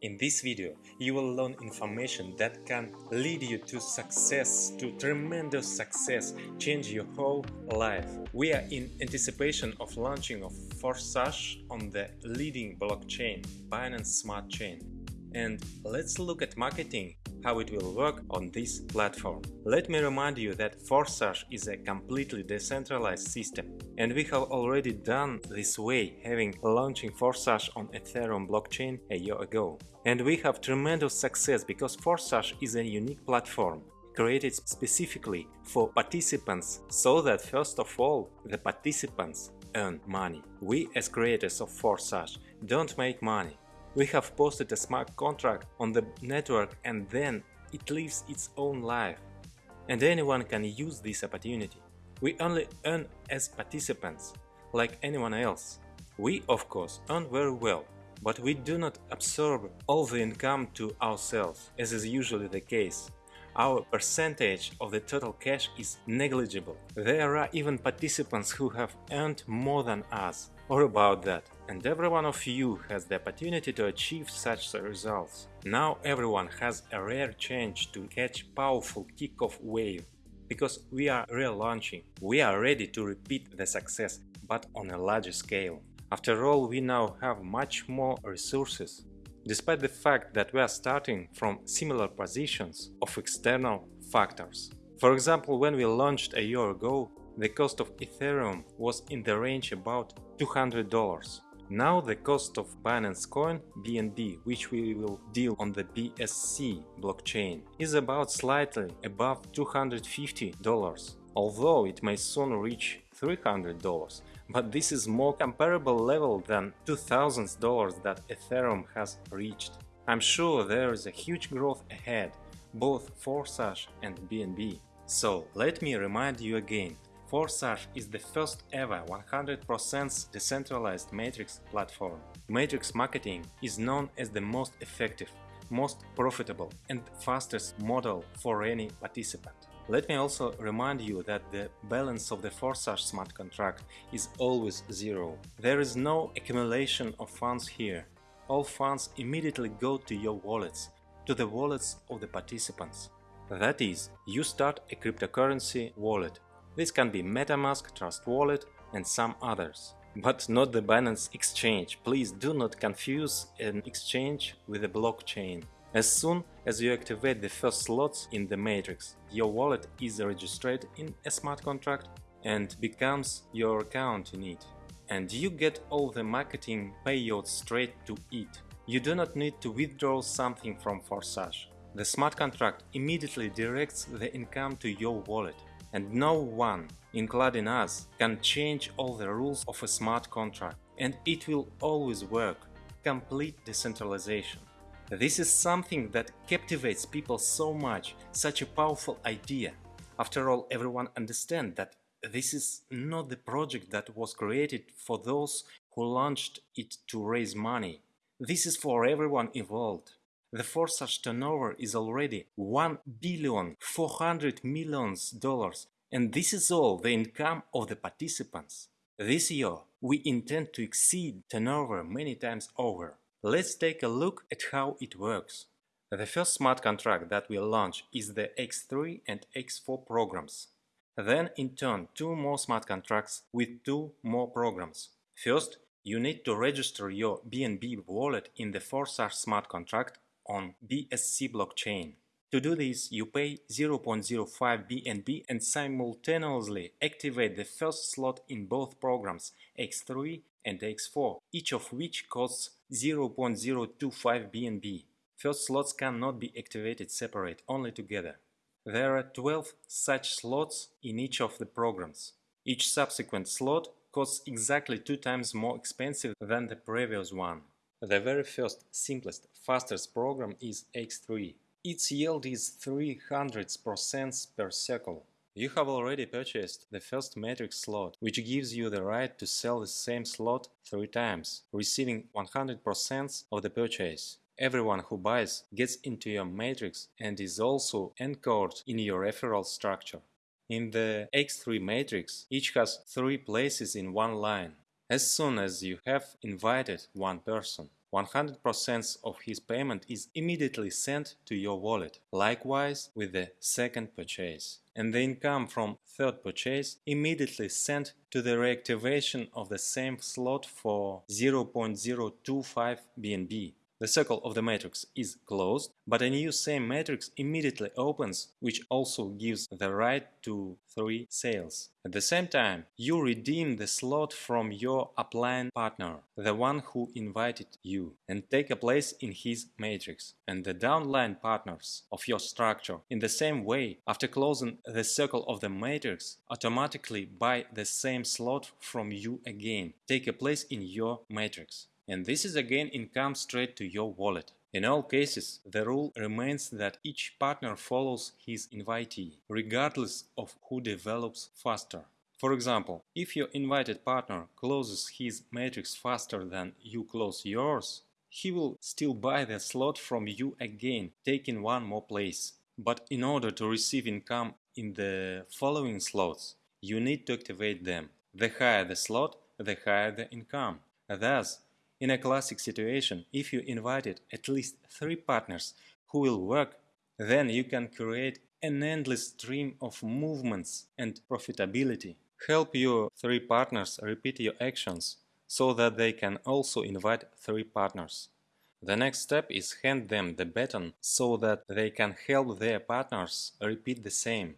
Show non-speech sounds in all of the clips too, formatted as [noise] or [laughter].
In this video, you will learn information that can lead you to success, to tremendous success, change your whole life. We are in anticipation of launching of Forsage on the leading blockchain, Binance Smart Chain. And let's look at marketing how it will work on this platform. Let me remind you that Forsage is a completely decentralized system and we have already done this way having launching Forsage on Ethereum blockchain a year ago. And we have tremendous success because Forsage is a unique platform created specifically for participants so that first of all the participants earn money. We as creators of Forsage don't make money, we have posted a smart contract on the network and then it lives its own life. And anyone can use this opportunity. We only earn as participants, like anyone else. We, of course, earn very well, but we do not absorb all the income to ourselves, as is usually the case. Our percentage of the total cash is negligible. There are even participants who have earned more than us, or about that and every one of you has the opportunity to achieve such results. Now everyone has a rare chance to catch powerful kickoff wave, because we are relaunching, we are ready to repeat the success, but on a larger scale. After all, we now have much more resources, despite the fact that we are starting from similar positions of external factors. For example, when we launched a year ago, the cost of Ethereum was in the range about $200. Now the cost of Binance Coin BNB, which we will deal on the BSC blockchain, is about slightly above $250, although it may soon reach $300, but this is more comparable level than $2000 that Ethereum has reached. I'm sure there is a huge growth ahead, both for Sash and BNB. So let me remind you again, Forsage is the first ever 100% decentralized Matrix platform. Matrix marketing is known as the most effective, most profitable and fastest model for any participant. Let me also remind you that the balance of the Forsage smart contract is always zero. There is no accumulation of funds here. All funds immediately go to your wallets, to the wallets of the participants. That is, you start a cryptocurrency wallet this can be MetaMask, Trust Wallet and some others. But not the Binance Exchange, please do not confuse an exchange with a blockchain. As soon as you activate the first slots in the matrix, your wallet is registered in a smart contract and becomes your account in it. And you get all the marketing payouts straight to it. You do not need to withdraw something from Forsage. The smart contract immediately directs the income to your wallet and no one, including us, can change all the rules of a smart contract, and it will always work. Complete decentralization. This is something that captivates people so much, such a powerful idea. After all, everyone understands that this is not the project that was created for those who launched it to raise money. This is for everyone involved. The Forsage turnover is already 1 billion 400 millions dollars and this is all the income of the participants. This year, we intend to exceed turnover many times over. Let's take a look at how it works. The first smart contract that we'll launch is the X3 and X4 programs. Then, in turn, two more smart contracts with two more programs. First, you need to register your BNB wallet in the Forsage smart contract on BSC blockchain. To do this, you pay 0.05 BNB and simultaneously activate the first slot in both programs X3 and X4, each of which costs 0.025 BNB. First slots cannot be activated separate, only together. There are 12 such slots in each of the programs. Each subsequent slot costs exactly two times more expensive than the previous one. The very first, simplest, fastest program is X3. Its yield is 300% per cycle. You have already purchased the first matrix slot, which gives you the right to sell the same slot three times, receiving 100% of the purchase. Everyone who buys gets into your matrix and is also anchored in your referral structure. In the X3 matrix, each has three places in one line. As soon as you have invited one person, 100% of his payment is immediately sent to your wallet. Likewise with the second purchase. And the income from third purchase immediately sent to the reactivation of the same slot for 0.025 BNB. The circle of the matrix is closed, but a new same matrix immediately opens, which also gives the right to three sales. At the same time, you redeem the slot from your upline partner, the one who invited you, and take a place in his matrix. And the downline partners of your structure, in the same way, after closing the circle of the matrix, automatically buy the same slot from you again, take a place in your matrix and this is again income straight to your wallet. In all cases, the rule remains that each partner follows his invitee, regardless of who develops faster. For example, if your invited partner closes his matrix faster than you close yours, he will still buy the slot from you again, taking one more place. But in order to receive income in the following slots, you need to activate them. The higher the slot, the higher the income. Thus, in a classic situation, if you invited at least three partners who will work, then you can create an endless stream of movements and profitability. Help your three partners repeat your actions so that they can also invite three partners. The next step is hand them the baton so that they can help their partners repeat the same.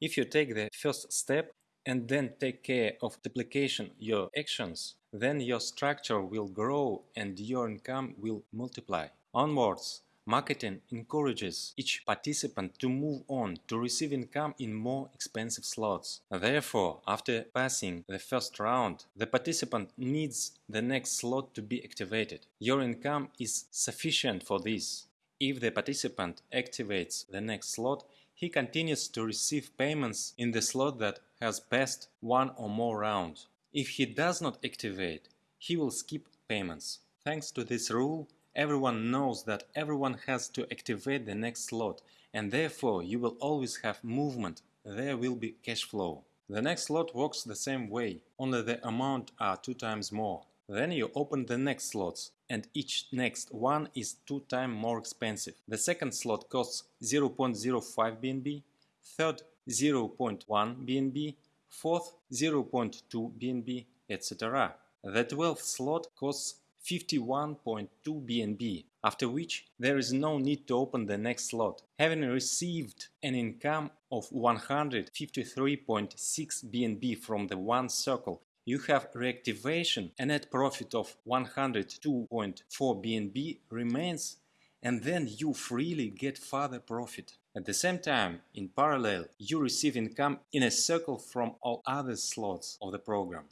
If you take the first step and then take care of duplication your actions, then your structure will grow and your income will multiply. Onwards, marketing encourages each participant to move on to receive income in more expensive slots. Therefore, after passing the first round, the participant needs the next slot to be activated. Your income is sufficient for this. If the participant activates the next slot, he continues to receive payments in the slot that has passed one or more rounds. If he does not activate, he will skip payments. Thanks to this rule, everyone knows that everyone has to activate the next slot and therefore you will always have movement, there will be cash flow. The next slot works the same way, only the amount are two times more. Then you open the next slots and each next one is two times more expensive. The second slot costs 0.05 BNB, third 0.1 BNB, fourth 0.2 BNB, etc. The 12th slot costs 51.2 BNB, after which there is no need to open the next slot. Having received an income of 153.6 BNB from the one circle, you have reactivation, a net profit of 102.4 BNB remains and then you freely get further profit. At the same time, in parallel, you receive income in a circle from all other slots of the program.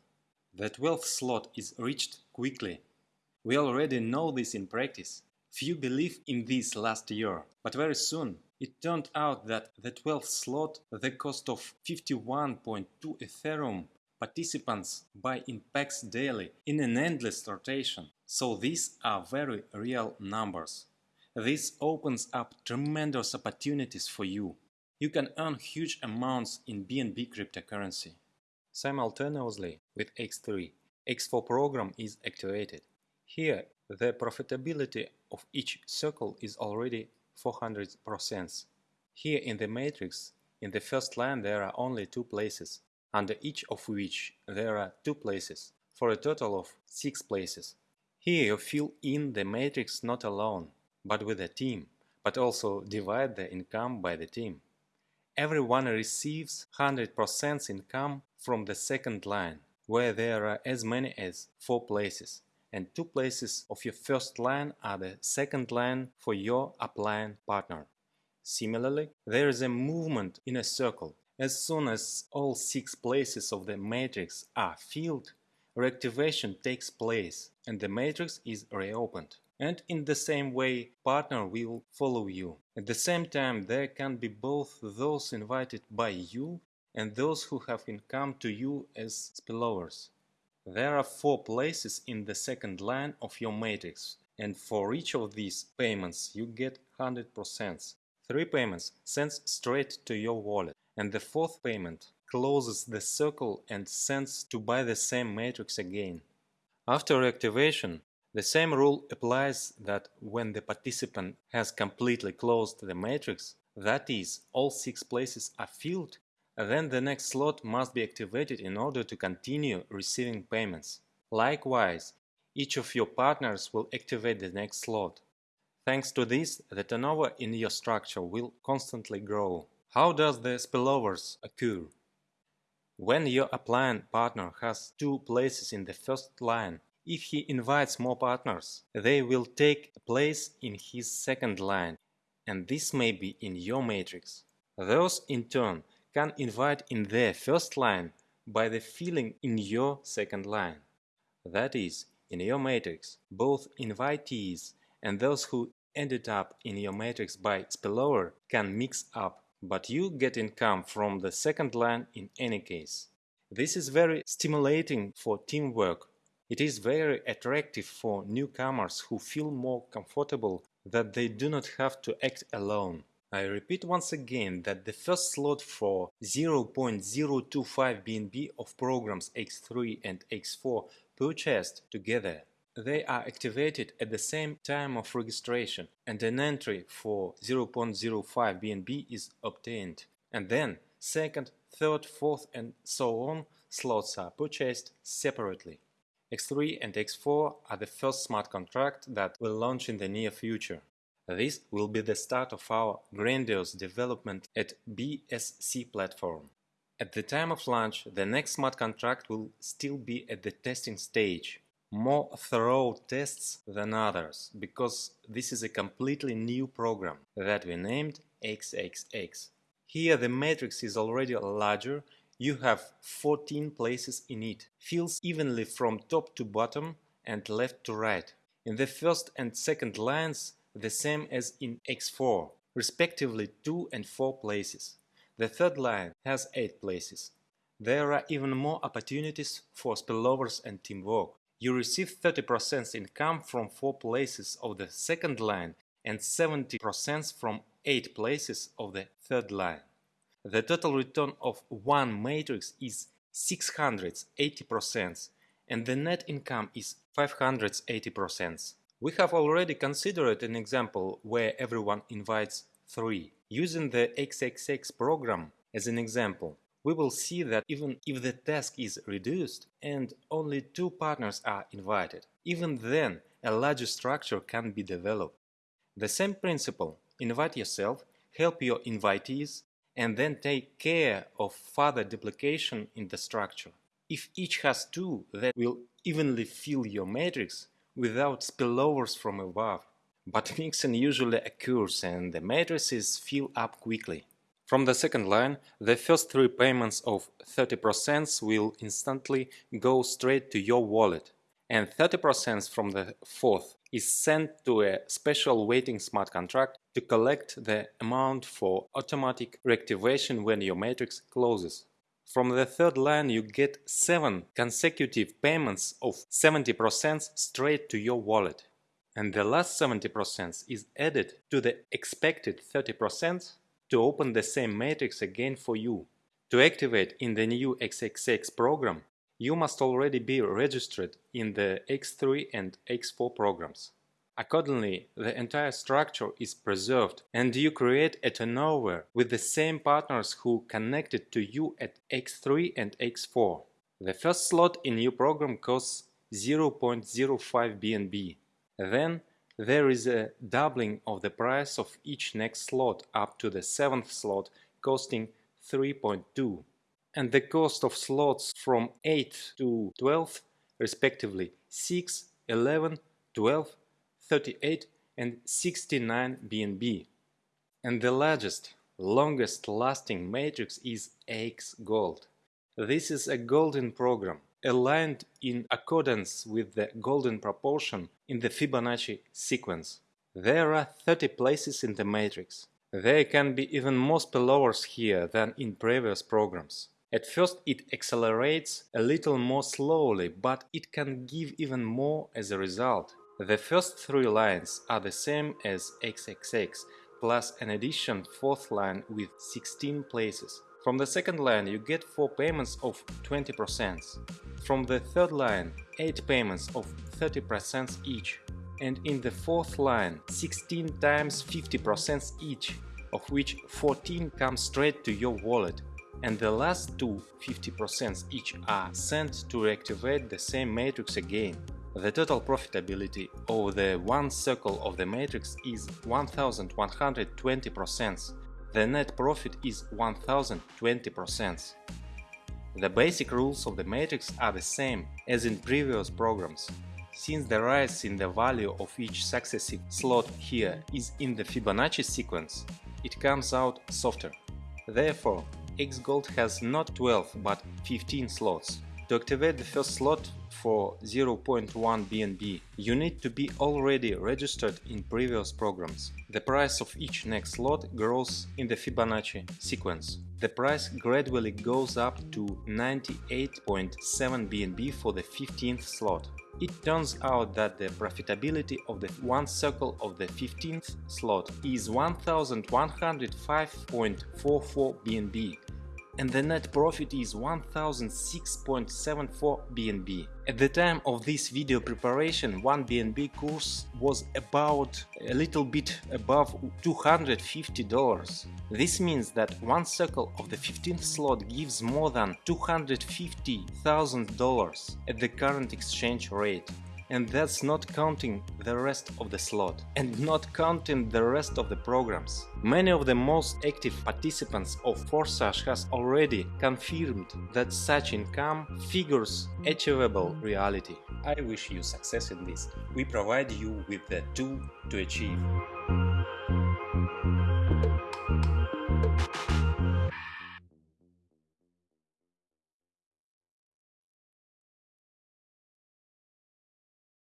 The 12th slot is reached quickly. We already know this in practice. Few believe in this last year, but very soon it turned out that the 12th slot, the cost of 51.2 Ethereum, participants buy in packs daily in an endless rotation. So these are very real numbers. This opens up tremendous opportunities for you. You can earn huge amounts in BNB cryptocurrency. Simultaneously with X3, X4 program is activated. Here, the profitability of each circle is already 400%. Here in the matrix, in the first line there are only two places, under each of which there are two places, for a total of six places. Here you fill in the matrix not alone, but with a team, but also divide the income by the team. Everyone receives 100% income from the second line, where there are as many as 4 places, and 2 places of your first line are the second line for your upline partner. Similarly, there is a movement in a circle. As soon as all 6 places of the matrix are filled, reactivation takes place and the matrix is reopened and in the same way partner will follow you. At the same time there can be both those invited by you and those who have come to you as spillovers. There are four places in the second line of your matrix and for each of these payments you get 100%. Three payments sends straight to your wallet and the fourth payment closes the circle and sends to buy the same matrix again. After reactivation, The same rule applies that when the participant has completely closed the matrix, that is, all six places are filled, then the next slot must be activated in order to continue receiving payments. Likewise, each of your partners will activate the next slot. Thanks to this, the turnover in your structure will constantly grow. How does the spillovers occur? When your upline partner has two places in the first line, if he invites more partners, they will take a place in his second line, and this may be in your matrix. Those, in turn, can invite in their first line by the filling in your second line. That is, in your matrix, both invitees and those who ended up in your matrix by spillover can mix up, but you get income from the second line in any case. This is very stimulating for teamwork. It is very attractive for newcomers who feel more comfortable that they do not have to act alone. I repeat once again that the first slot for 0.025 BNB of programs X3 and X4 purchased together they are activated at the same time of registration and an entry for 0.05 BNB is obtained. And then second, third, fourth and so on slots are purchased separately. X3 and X4 are the first smart contract that will launch in the near future. This will be the start of our grandiose development at BSC platform. At the time of launch, the next smart contract will still be at the testing stage more thorough tests than others because this is a completely new program that we named XXX. Here the matrix is already larger, you have 14 places in it, fills evenly from top to bottom and left to right. In the first and second lines the same as in X4, respectively 2 and 4 places. The third line has 8 places. There are even more opportunities for spillovers and teamwork. You receive 30% income from 4 places of the second line and 70% from 8 places of the third line. The total return of one matrix is 680% and the net income is 580%. We have already considered an example where everyone invites 3. Using the XXX program as an example, we will see that even if the task is reduced and only two partners are invited, even then a larger structure can be developed. The same principle, invite yourself, help your invitees, and then take care of further duplication in the structure. If each has two, that will evenly fill your matrix without spillovers from above. But [laughs] mixing usually occurs and the matrices fill up quickly. From the second line, the first three payments of 30% will instantly go straight to your wallet, and 30% from the fourth is sent to a special waiting smart contract to collect the amount for automatic reactivation when your matrix closes. From the third line you get 7 consecutive payments of 70% straight to your wallet. And the last 70% is added to the expected 30% to open the same matrix again for you. To activate in the new XXX program, you must already be registered in the X3 and X4 programs. Accordingly, the entire structure is preserved and you create a turnover with the same partners who connected to you at X3 and X4. The first slot in your program costs 0.05 BNB. Then there is a doubling of the price of each next slot up to the seventh slot costing 3.2 and the cost of slots from 8 to 12 respectively 6, 11, 12, 38 and 69 BNB. And the largest, longest lasting matrix is X Gold. This is a golden program aligned in accordance with the golden proportion in the Fibonacci sequence. There are 30 places in the matrix. There can be even more spillovers here than in previous programs. At first it accelerates a little more slowly, but it can give even more as a result. The first three lines are the same as XXX, plus an addition fourth line with 16 places. From the second line you get 4 payments of 20%. From the third line 8 payments of 30% each. And in the fourth line, 16 times 50% each, of which 14 come straight to your wallet and the last two 50% each are sent to reactivate the same matrix again. The total profitability of the one circle of the matrix is 1120%. The net profit is 1020%. The basic rules of the matrix are the same as in previous programs. Since the rise in the value of each successive slot here is in the Fibonacci sequence, it comes out softer. Therefore, Xgold has not 12 but 15 slots. To activate the first slot for 0.1 BNB, you need to be already registered in previous programs. The price of each next slot grows in the Fibonacci sequence. The price gradually goes up to 98.7 BNB for the 15th slot. It turns out that the profitability of the one circle of the 15th slot is 1105.44 BNB and the net profit is 1006.74 BNB. At the time of this video preparation, 1 BNB course was about a little bit above $250. This means that one circle of the 15th slot gives more than $250,000 at the current exchange rate and that's not counting the rest of the slot and not counting the rest of the programs. Many of the most active participants of Forsage has already confirmed that such income figures achievable reality. I wish you success in this. We provide you with the tool to achieve.